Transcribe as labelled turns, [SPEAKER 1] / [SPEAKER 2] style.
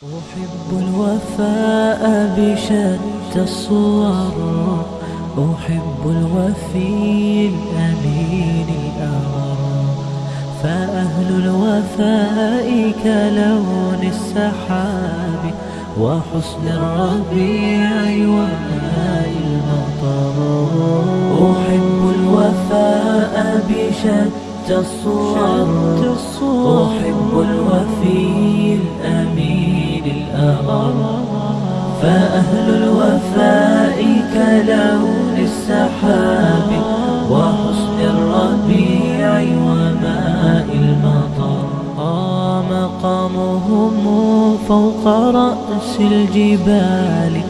[SPEAKER 1] أحب الوفاء بشتى الصور أحب الوفي الأمين الأغر فأهل الوفاء كلون السحاب. وحسن الربيع وماء المطر. أحب الوفاء بشتى الصور أحب الأغر فأهل الوفاء كلون السحاب وحسن الربيع وماء المطر. مقامهم فوق رأس الجبال